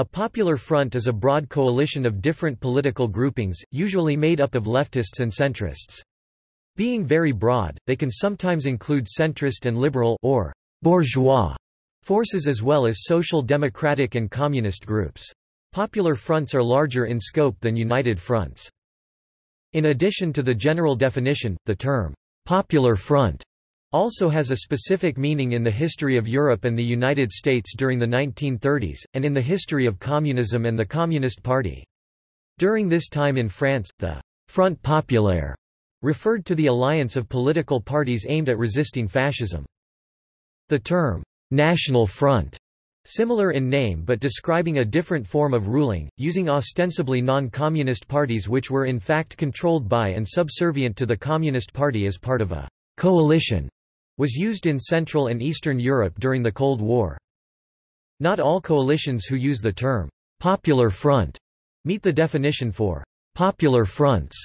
A popular front is a broad coalition of different political groupings, usually made up of leftists and centrists. Being very broad, they can sometimes include centrist and liberal or bourgeois forces as well as social democratic and communist groups. Popular fronts are larger in scope than united fronts. In addition to the general definition, the term popular front also has a specific meaning in the history of Europe and the United States during the 1930s, and in the history of communism and the Communist Party. During this time in France, the Front Populaire referred to the alliance of political parties aimed at resisting fascism. The term, National Front, similar in name but describing a different form of ruling, using ostensibly non-communist parties which were in fact controlled by and subservient to the Communist Party as part of a coalition was used in Central and Eastern Europe during the Cold War. Not all coalitions who use the term «popular front» meet the definition for «popular fronts»,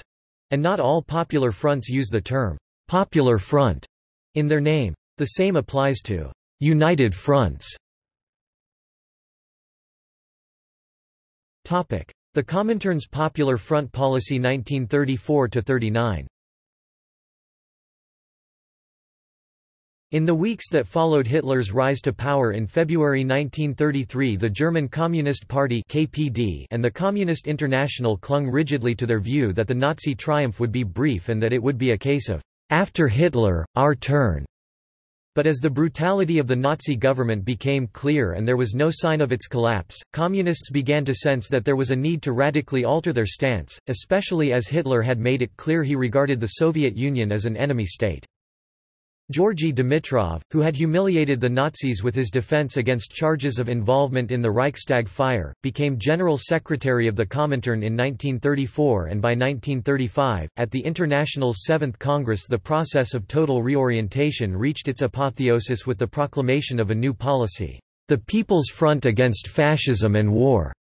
and not all popular fronts use the term «popular front» in their name. The same applies to «united fronts». The Comintern's Popular Front Policy 1934–39 In the weeks that followed Hitler's rise to power in February 1933 the German Communist Party KPD and the Communist International clung rigidly to their view that the Nazi triumph would be brief and that it would be a case of, "...after Hitler, our turn." But as the brutality of the Nazi government became clear and there was no sign of its collapse, communists began to sense that there was a need to radically alter their stance, especially as Hitler had made it clear he regarded the Soviet Union as an enemy state. Georgy Dimitrov, who had humiliated the Nazis with his defense against charges of involvement in the Reichstag fire, became General Secretary of the Comintern in 1934 and by 1935, at the International's Seventh Congress the process of total reorientation reached its apotheosis with the proclamation of a new policy, the People's Front Against Fascism and War.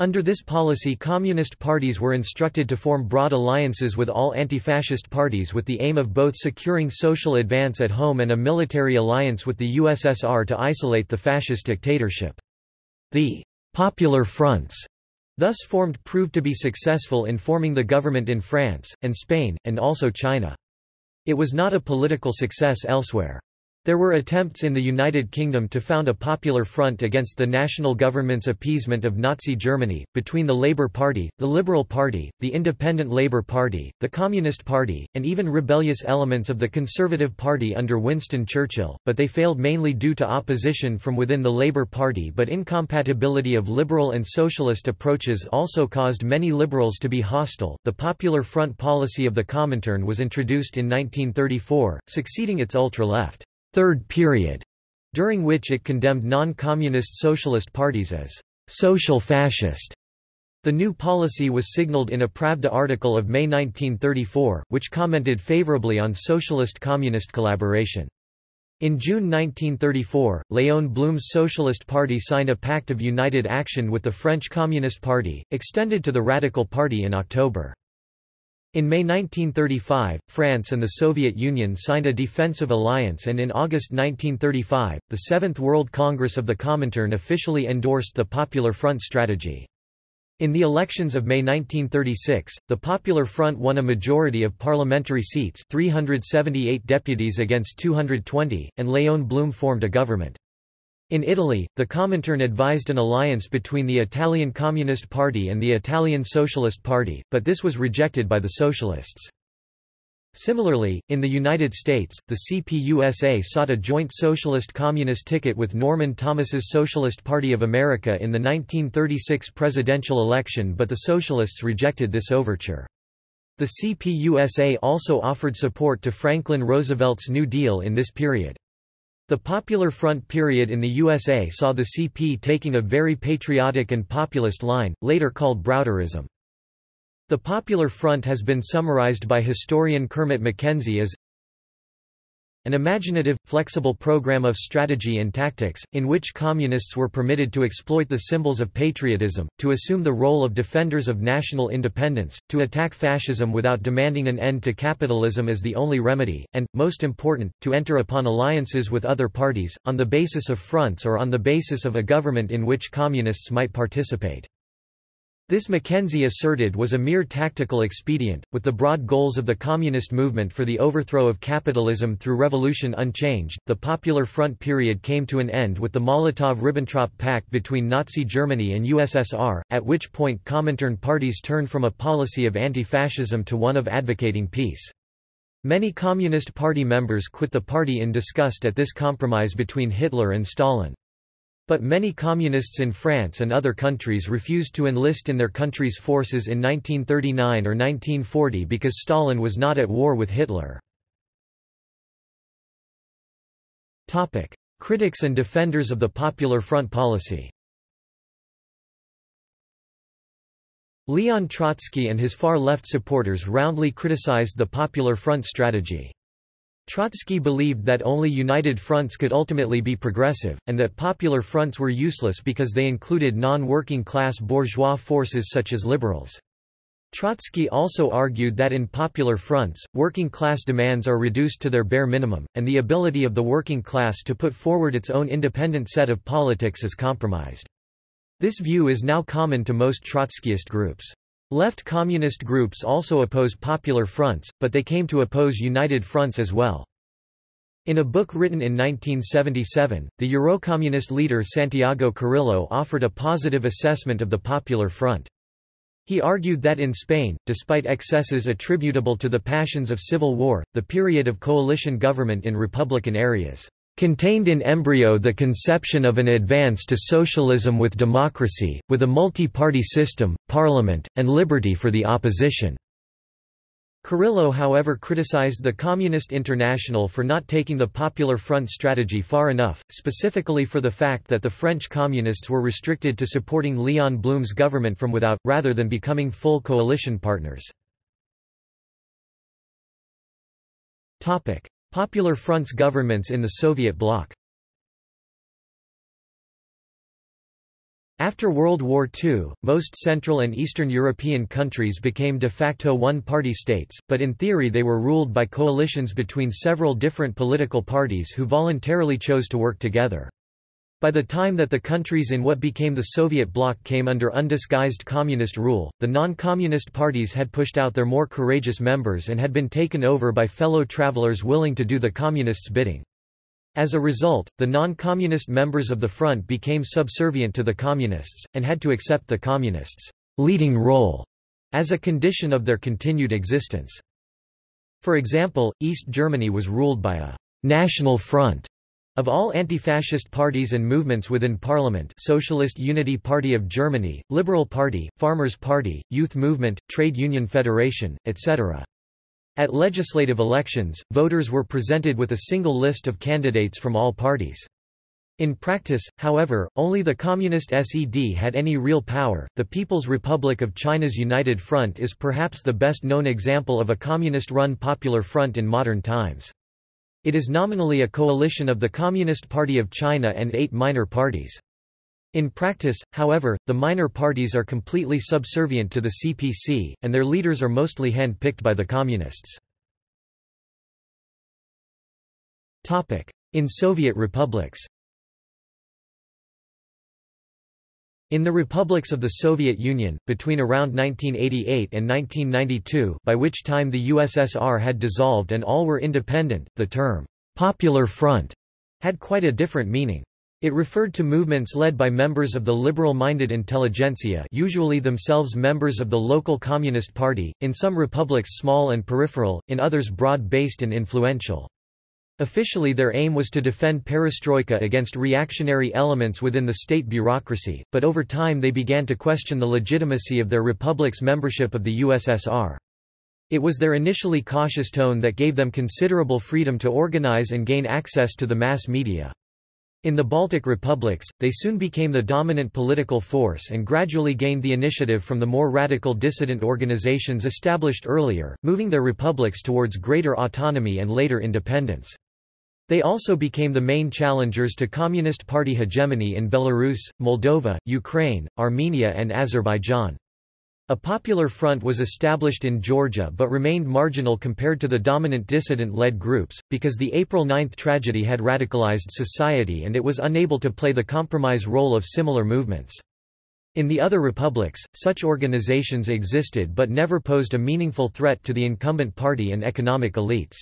Under this policy communist parties were instructed to form broad alliances with all anti-fascist parties with the aim of both securing social advance at home and a military alliance with the USSR to isolate the fascist dictatorship. The «popular fronts» thus formed proved to be successful in forming the government in France, and Spain, and also China. It was not a political success elsewhere. There were attempts in the United Kingdom to found a popular front against the national government's appeasement of Nazi Germany, between the Labour Party, the Liberal Party, the Independent Labour Party, the Communist Party, and even rebellious elements of the Conservative Party under Winston Churchill, but they failed mainly due to opposition from within the Labour Party but incompatibility of liberal and socialist approaches also caused many liberals to be hostile. The Popular Front policy of the Comintern was introduced in 1934, succeeding its ultra-left Third Period, during which it condemned non-communist socialist parties as social fascist. The new policy was signaled in a Pravda article of May 1934, which commented favorably on socialist-communist collaboration. In June 1934, Léon Blum's Socialist Party signed a Pact of United Action with the French Communist Party, extended to the Radical Party in October. In May 1935, France and the Soviet Union signed a defensive alliance and in August 1935, the Seventh World Congress of the Comintern officially endorsed the Popular Front strategy. In the elections of May 1936, the Popular Front won a majority of parliamentary seats 378 deputies against 220, and Léon Blum formed a government. In Italy, the Comintern advised an alliance between the Italian Communist Party and the Italian Socialist Party, but this was rejected by the Socialists. Similarly, in the United States, the CPUSA sought a joint socialist-communist ticket with Norman Thomas's Socialist Party of America in the 1936 presidential election but the Socialists rejected this overture. The CPUSA also offered support to Franklin Roosevelt's New Deal in this period. The Popular Front period in the USA saw the CP taking a very patriotic and populist line, later called Browderism. The Popular Front has been summarized by historian Kermit McKenzie as an imaginative, flexible program of strategy and tactics, in which communists were permitted to exploit the symbols of patriotism, to assume the role of defenders of national independence, to attack fascism without demanding an end to capitalism as the only remedy, and, most important, to enter upon alliances with other parties, on the basis of fronts or on the basis of a government in which communists might participate. This McKenzie asserted was a mere tactical expedient, with the broad goals of the communist movement for the overthrow of capitalism through revolution unchanged. The Popular Front period came to an end with the Molotov-Ribbentrop Pact between Nazi Germany and USSR, at which point Comintern parties turned from a policy of anti-fascism to one of advocating peace. Many Communist Party members quit the party in disgust at this compromise between Hitler and Stalin. But many communists in France and other countries refused to enlist in their country's forces in 1939 or 1940 because Stalin was not at war with Hitler. Topic: Critics and defenders of the Popular Front policy Leon Trotsky and his far-left supporters roundly criticized the Popular Front strategy. Trotsky believed that only united fronts could ultimately be progressive, and that popular fronts were useless because they included non-working class bourgeois forces such as liberals. Trotsky also argued that in popular fronts, working class demands are reduced to their bare minimum, and the ability of the working class to put forward its own independent set of politics is compromised. This view is now common to most Trotskyist groups. Left communist groups also oppose popular fronts, but they came to oppose united fronts as well. In a book written in 1977, the Eurocommunist leader Santiago Carrillo offered a positive assessment of the Popular Front. He argued that in Spain, despite excesses attributable to the passions of civil war, the period of coalition government in republican areas contained in embryo the conception of an advance to socialism with democracy, with a multi-party system, parliament, and liberty for the opposition." Carrillo however criticized the Communist International for not taking the Popular Front strategy far enough, specifically for the fact that the French Communists were restricted to supporting Léon Blum's government from without, rather than becoming full coalition partners. Popular Front's governments in the Soviet bloc After World War II, most Central and Eastern European countries became de facto one-party states, but in theory they were ruled by coalitions between several different political parties who voluntarily chose to work together. By the time that the countries in what became the Soviet bloc came under undisguised communist rule, the non-communist parties had pushed out their more courageous members and had been taken over by fellow travelers willing to do the communists' bidding. As a result, the non-communist members of the front became subservient to the communists, and had to accept the communists' leading role as a condition of their continued existence. For example, East Germany was ruled by a «national front» Of all anti-fascist parties and movements within parliament Socialist Unity Party of Germany, Liberal Party, Farmers' Party, Youth Movement, Trade Union Federation, etc. At legislative elections, voters were presented with a single list of candidates from all parties. In practice, however, only the Communist SED had any real power. The People's Republic of China's United Front is perhaps the best known example of a communist run popular front in modern times. It is nominally a coalition of the Communist Party of China and eight minor parties. In practice, however, the minor parties are completely subservient to the CPC, and their leaders are mostly hand-picked by the Communists. In Soviet republics In the republics of the Soviet Union, between around 1988 and 1992 by which time the USSR had dissolved and all were independent, the term, "'Popular Front' had quite a different meaning. It referred to movements led by members of the liberal-minded intelligentsia usually themselves members of the local Communist Party, in some republics small and peripheral, in others broad-based and influential. Officially their aim was to defend perestroika against reactionary elements within the state bureaucracy, but over time they began to question the legitimacy of their republic's membership of the USSR. It was their initially cautious tone that gave them considerable freedom to organize and gain access to the mass media. In the Baltic republics, they soon became the dominant political force and gradually gained the initiative from the more radical dissident organizations established earlier, moving their republics towards greater autonomy and later independence. They also became the main challengers to Communist Party hegemony in Belarus, Moldova, Ukraine, Armenia and Azerbaijan. A popular front was established in Georgia but remained marginal compared to the dominant dissident-led groups, because the April 9 tragedy had radicalized society and it was unable to play the compromise role of similar movements. In the other republics, such organizations existed but never posed a meaningful threat to the incumbent party and economic elites.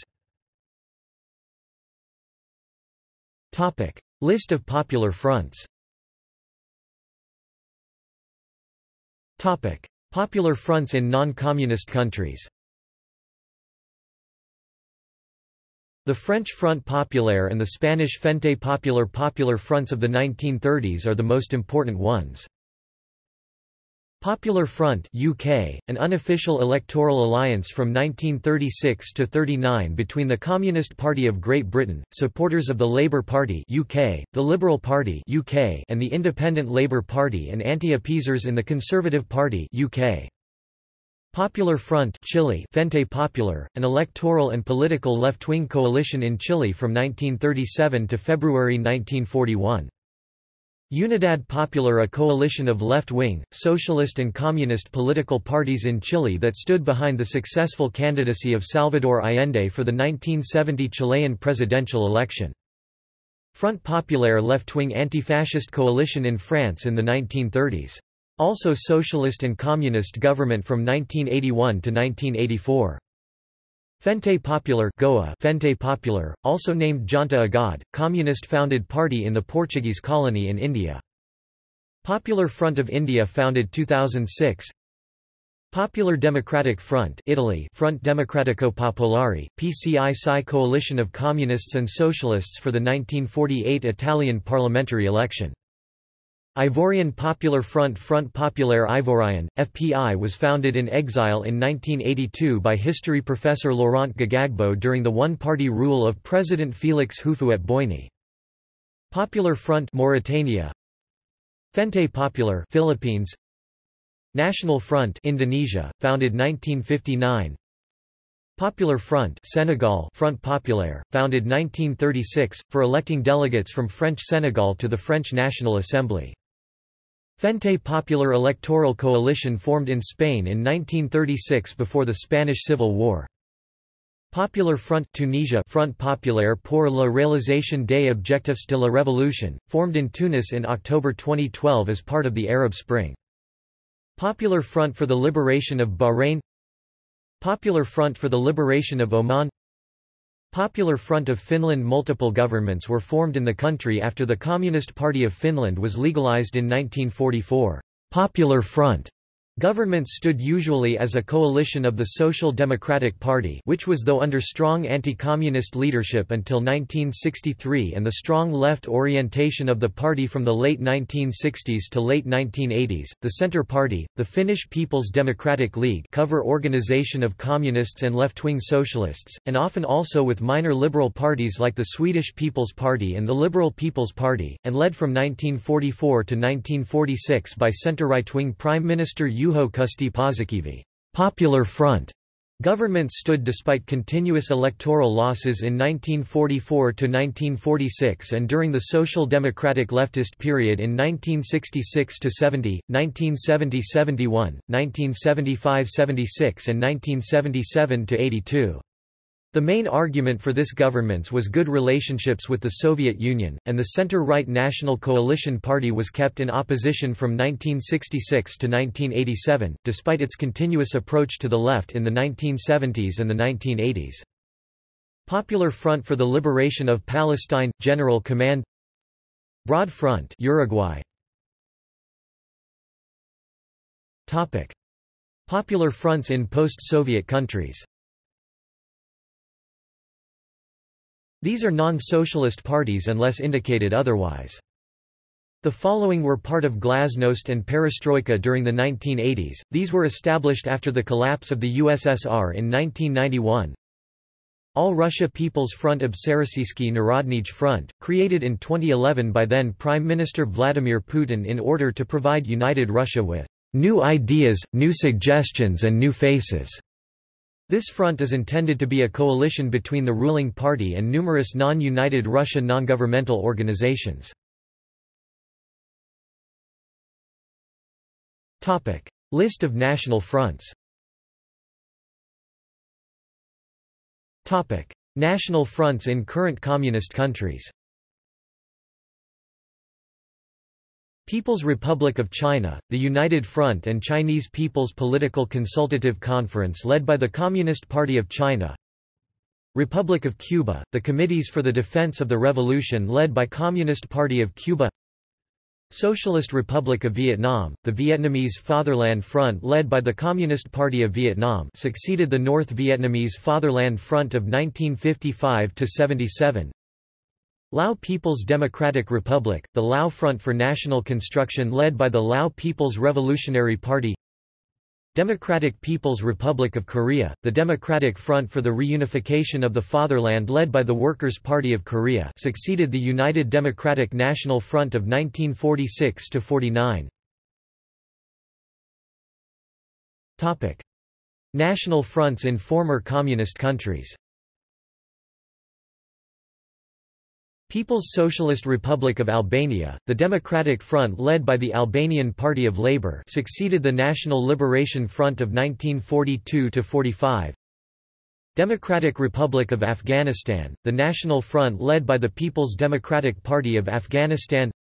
List of popular fronts Topic. Popular fronts in non-communist countries The French Front Populaire and the Spanish Frente Popular Popular fronts of the 1930s are the most important ones. Popular Front UK, an unofficial electoral alliance from 1936 to 39 between the Communist Party of Great Britain, supporters of the Labour Party UK, the Liberal Party UK, and the Independent Labour Party and anti-appeasers in the Conservative Party UK. Popular Front Chile Frente Popular, an electoral and political left-wing coalition in Chile from 1937 to February 1941. Unidad Popular a coalition of left-wing, socialist and communist political parties in Chile that stood behind the successful candidacy of Salvador Allende for the 1970 Chilean presidential election. Front Populaire left-wing anti-fascist coalition in France in the 1930s. Also socialist and communist government from 1981 to 1984. Frente Popular Goa Frente Popular, also named Janta Agad, communist-founded party in the Portuguese colony in India. Popular Front of India founded 2006 Popular Democratic Front Italy Fronte Democratico Popolare, PCI-SI coalition of communists and socialists for the 1948 Italian parliamentary election Ivorian Popular Front Front Populaire Ivoirien, FPI was founded in exile in 1982 by history professor Laurent Gbagbo during the one-party rule of President Félix Houphouët-Boigny. Popular Front Mauritania Frente Popular Philippines National Front Indonesia, founded 1959 Popular Front Senegal Front Populaire, founded 1936, for electing delegates from French Senegal to the French National Assembly. Frente Popular electoral coalition formed in Spain in 1936 before the Spanish Civil War. Popular Front Tunisia Front Populaire pour la réalisation des objectifs de la Révolution, formed in Tunis in October 2012 as part of the Arab Spring. Popular Front for the Liberation of Bahrain Popular Front for the Liberation of Oman Popular Front of Finland Multiple governments were formed in the country after the Communist Party of Finland was legalized in 1944. Popular Front Governments stood usually as a coalition of the Social Democratic Party which was though under strong anti-communist leadership until 1963 and the strong left orientation of the party from the late 1960s to late 1980s, the Centre Party, the Finnish People's Democratic League cover organization of communists and left-wing socialists, and often also with minor liberal parties like the Swedish People's Party and the Liberal People's Party, and led from 1944 to 1946 by centre-right-wing Prime Minister Juho Kusti Paasikivi Popular Front Governments stood despite continuous electoral losses in 1944 to 1946 and during the social democratic leftist period in 1966 to 70, 1970-71, 1975-76 and 1977 to 82. The main argument for this governments was good relationships with the Soviet Union, and the center-right National Coalition Party was kept in opposition from 1966 to 1987, despite its continuous approach to the left in the 1970s and the 1980s. Popular Front for the Liberation of Palestine – General Command Broad Front Uruguay. Popular fronts in post-Soviet countries These are non-socialist parties unless indicated otherwise. The following were part of Glasnost and Perestroika during the 1980s, these were established after the collapse of the USSR in 1991. All Russia People's Front Obshcherossiyskiy Narodny Front, created in 2011 by then Prime Minister Vladimir Putin in order to provide united Russia with new ideas, new suggestions and new faces. This front is intended to be a coalition between the ruling party and numerous non-united Russia non-governmental organizations. List of national fronts National fronts in current communist countries People's Republic of China, the United Front and Chinese People's Political Consultative Conference led by the Communist Party of China Republic of Cuba, the Committees for the Defense of the Revolution led by Communist Party of Cuba Socialist Republic of Vietnam, the Vietnamese Fatherland Front led by the Communist Party of Vietnam succeeded the North Vietnamese Fatherland Front of 1955–77 Lao People's Democratic Republic, the Lao Front for National Construction led by the Lao People's Revolutionary Party Democratic People's Republic of Korea, the Democratic Front for the Reunification of the Fatherland led by the Workers' Party of Korea succeeded the United Democratic National Front of 1946–49. National fronts in former communist countries People's Socialist Republic of Albania, the Democratic Front led by the Albanian Party of Labour succeeded the National Liberation Front of 1942–45 Democratic Republic of Afghanistan, the National Front led by the People's Democratic Party of Afghanistan.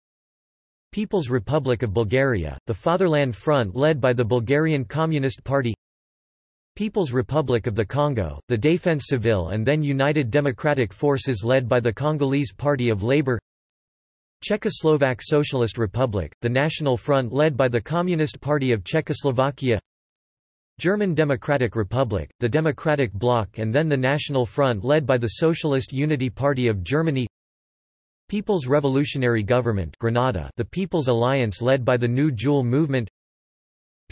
People's Republic of Bulgaria, the Fatherland Front led by the Bulgarian Communist Party People's Republic of the Congo, the Défense Civile and then United Democratic Forces led by the Congolese Party of Labour. Czechoslovak Socialist Republic, the National Front led by the Communist Party of Czechoslovakia. German Democratic Republic, the Democratic Bloc and then the National Front led by the Socialist Unity Party of Germany. People's Revolutionary Government Grenada, the People's Alliance led by the New Jewel Movement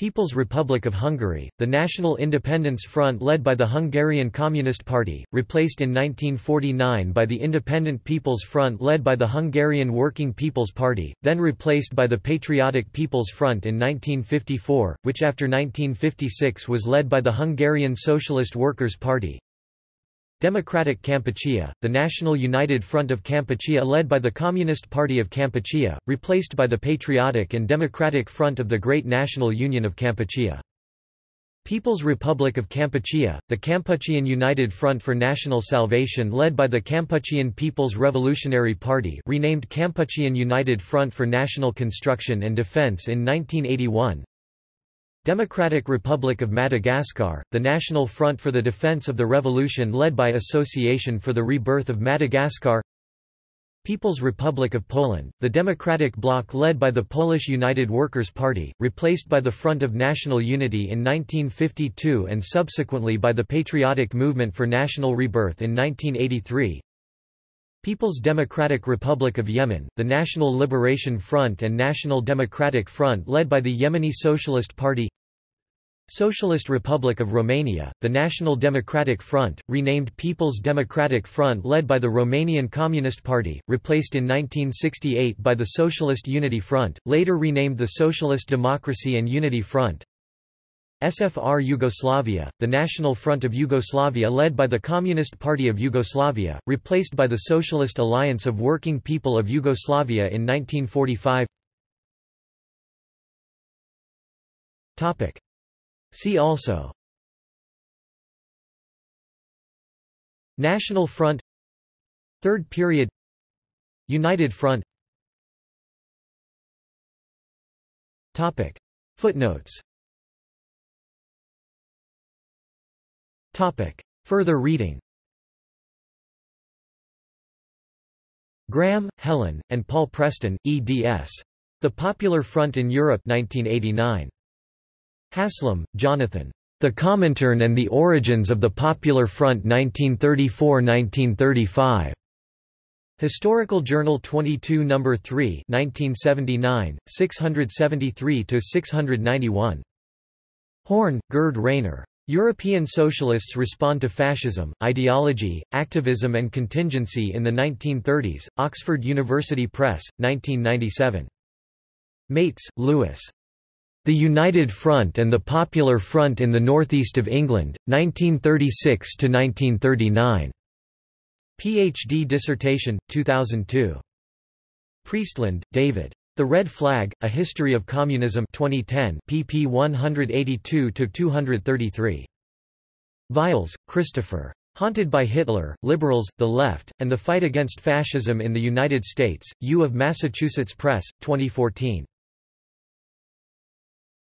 People's Republic of Hungary, the National Independence Front led by the Hungarian Communist Party, replaced in 1949 by the Independent People's Front led by the Hungarian Working People's Party, then replaced by the Patriotic People's Front in 1954, which after 1956 was led by the Hungarian Socialist Workers' Party. Democratic Kampuchea, the National United Front of Kampuchea led by the Communist Party of Kampuchea, replaced by the Patriotic and Democratic Front of the Great National Union of Kampuchea. People's Republic of Kampuchea, the Kampuchean United Front for National Salvation led by the Kampuchean People's Revolutionary Party renamed Kampuchean United Front for National Construction and Defense in 1981, Democratic Republic of Madagascar, the National Front for the Defense of the Revolution led by Association for the Rebirth of Madagascar. People's Republic of Poland, the Democratic Bloc led by the Polish United Workers' Party, replaced by the Front of National Unity in 1952 and subsequently by the Patriotic Movement for National Rebirth in 1983 People's Democratic Republic of Yemen, the National Liberation Front and National Democratic Front led by the Yemeni Socialist Party Socialist Republic of Romania, the National Democratic Front, renamed People's Democratic Front led by the Romanian Communist Party, replaced in 1968 by the Socialist Unity Front, later renamed the Socialist Democracy and Unity Front, SFR Yugoslavia, the National Front of Yugoslavia led by the Communist Party of Yugoslavia, replaced by the Socialist Alliance of Working People of Yugoslavia in 1945 See also National Front Third period United Front Topic. Footnotes Topic. Further reading Graham, Helen, and Paul Preston, eds. The Popular Front in Europe 1989. Haslam, Jonathan. The Comintern and the Origins of the Popular Front 1934–1935. Historical Journal 22 No. 3 1979, 673–691. Horn, Gerd Rainer. European Socialists Respond to Fascism, Ideology, Activism and Contingency in the 1930s, Oxford University Press, 1997. Mates, Lewis. The United Front and the Popular Front in the Northeast of England, 1936–1939. Ph.D. dissertation, 2002. Priestland, David. The Red Flag, A History of Communism 2010 pp 182–233. Vials, Christopher. Haunted by Hitler, Liberals, the Left, and the Fight Against Fascism in the United States, U of Massachusetts Press, 2014.